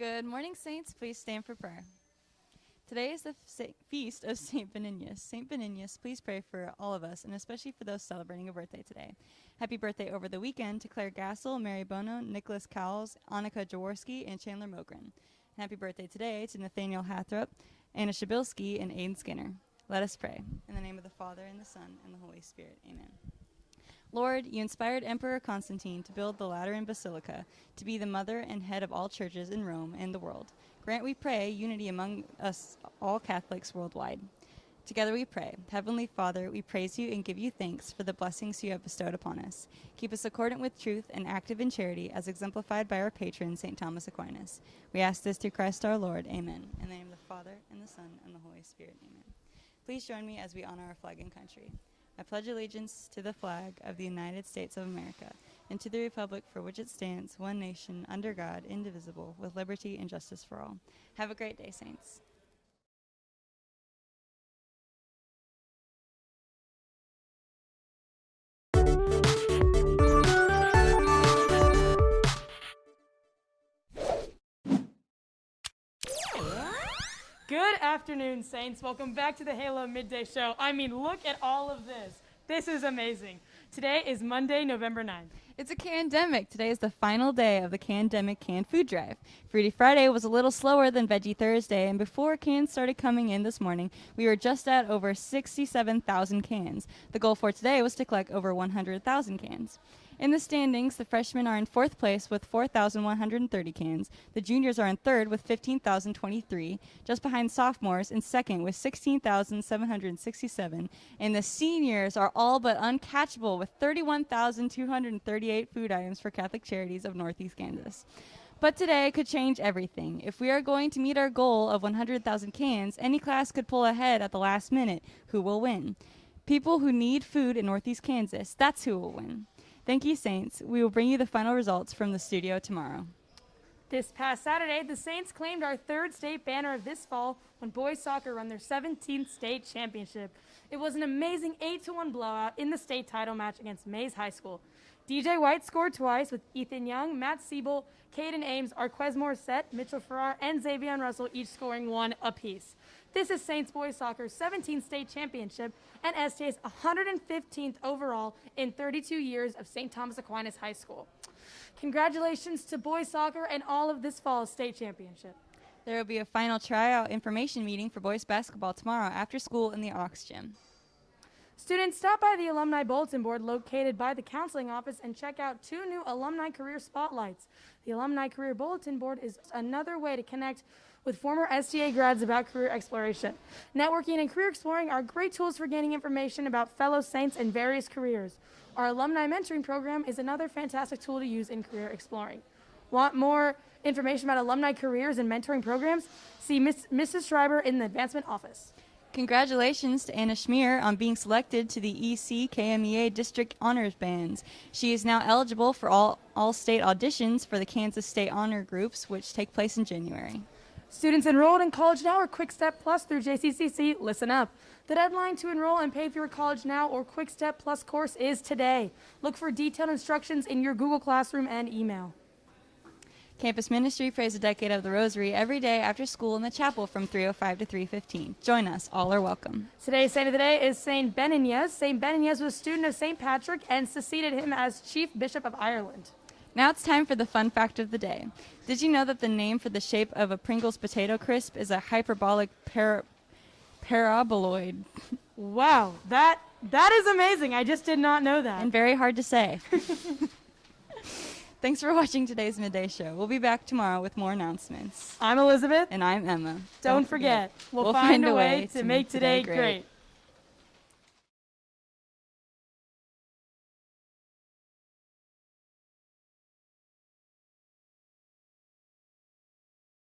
Good morning, Saints. Please stand for prayer. Today is the feast of St. Beninius. St. Beninius, please pray for all of us, and especially for those celebrating a birthday today. Happy birthday over the weekend to Claire Gassel, Mary Bono, Nicholas Cowles, Annika Jaworski, and Chandler Mogren. And happy birthday today to Nathaniel Hathrop, Anna Shabilsky, and Aiden Skinner. Let us pray. In the name of the Father, and the Son, and the Holy Spirit. Amen. Lord, you inspired Emperor Constantine to build the Lateran Basilica, to be the mother and head of all churches in Rome and the world. Grant, we pray, unity among us, all Catholics worldwide. Together we pray. Heavenly Father, we praise you and give you thanks for the blessings you have bestowed upon us. Keep us accordant with truth and active in charity, as exemplified by our patron, St. Thomas Aquinas. We ask this through Christ our Lord. Amen. In the name of the Father, and the Son, and the Holy Spirit. Amen. Please join me as we honor our flag and country. I pledge allegiance to the flag of the United States of America and to the republic for which it stands, one nation, under God, indivisible, with liberty and justice for all. Have a great day, Saints. Afternoon, Saints. Welcome back to the Halo Midday Show. I mean, look at all of this. This is amazing. Today is Monday, November 9th. It's a pandemic. Today is the final day of the Candemic Canned Food Drive. Fruity Friday was a little slower than Veggie Thursday, and before cans started coming in this morning, we were just at over 67,000 cans. The goal for today was to collect over 100,000 cans. In the standings, the freshmen are in fourth place with 4,130 cans. The juniors are in third with 15,023, just behind sophomores in second with 16,767. And the seniors are all but uncatchable with 31,238 food items for Catholic Charities of Northeast Kansas. But today could change everything. If we are going to meet our goal of 100,000 cans, any class could pull ahead at the last minute. Who will win? People who need food in Northeast Kansas. That's who will win. Thank you, Saints. We will bring you the final results from the studio tomorrow. This past Saturday, the Saints claimed our third state banner of this fall when boys soccer won their 17th state championship. It was an amazing 8 1 blowout in the state title match against Maize High School. DJ White scored twice with Ethan Young, Matt Siebel, Caden Ames, Arquez Morissette, Mitchell Farrar, and Xavier Russell each scoring one apiece. This is Saints Boys Soccer's 17th state championship and STA's 115th overall in 32 years of St. Thomas Aquinas High School. Congratulations to boys soccer and all of this fall's state championship. There will be a final tryout information meeting for boys basketball tomorrow after school in the Aux Gym. Students stop by the Alumni Bulletin Board located by the counseling office and check out two new alumni career spotlights. The Alumni Career Bulletin Board is another way to connect with former STA grads about career exploration. Networking and career exploring are great tools for gaining information about fellow Saints and various careers. Our alumni mentoring program is another fantastic tool to use in career exploring. Want more information about alumni careers and mentoring programs? See Miss, Mrs. Schreiber in the advancement office. Congratulations to Anna Schmier on being selected to the EC KMEA District Honors Bands. She is now eligible for all, all state auditions for the Kansas State Honor Groups, which take place in January. Students enrolled in College Now or Quick Step Plus through JCCC, listen up. The deadline to enroll and pay for your College Now or Quick Step Plus course is today. Look for detailed instructions in your Google Classroom and email. Campus Ministry prays a decade of the Rosary every day after school in the chapel from 3:05 to 3:15. Join us; all are welcome. Today's saint of the day is Saint Benignus. Saint Benignus was a student of Saint Patrick and succeeded him as Chief Bishop of Ireland. Now it's time for the fun fact of the day. Did you know that the name for the shape of a Pringles potato crisp is a hyperbolic para- paraboloid? Wow, that that is amazing. I just did not know that. And very hard to say. Thanks for watching today's midday show. We'll be back tomorrow with more announcements. I'm Elizabeth. And I'm Emma. Don't, Don't forget, forget, we'll, find, find, a way, way to make today great. great.